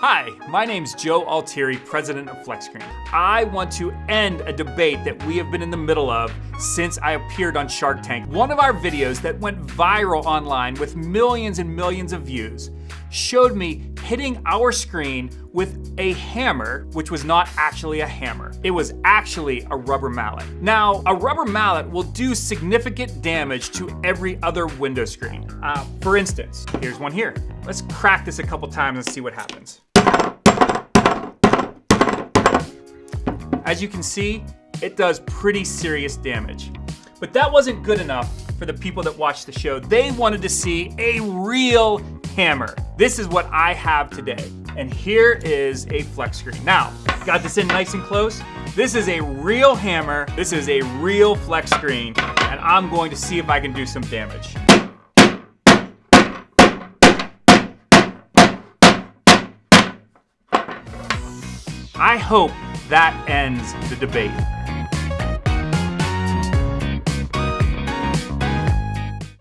Hi, my name's Joe Altieri, president of FlexScreen. I want to end a debate that we have been in the middle of since I appeared on Shark Tank. One of our videos that went viral online with millions and millions of views showed me hitting our screen with a hammer, which was not actually a hammer. It was actually a rubber mallet. Now, a rubber mallet will do significant damage to every other window screen. Uh, for instance, here's one here. Let's crack this a couple times and see what happens. As you can see, it does pretty serious damage. But that wasn't good enough for the people that watched the show. They wanted to see a real hammer. This is what I have today. And here is a FlexScreen. Now, got this in nice and close. This is a real hammer. This is a real FlexScreen. And I'm going to see if I can do some damage. I hope that ends the debate.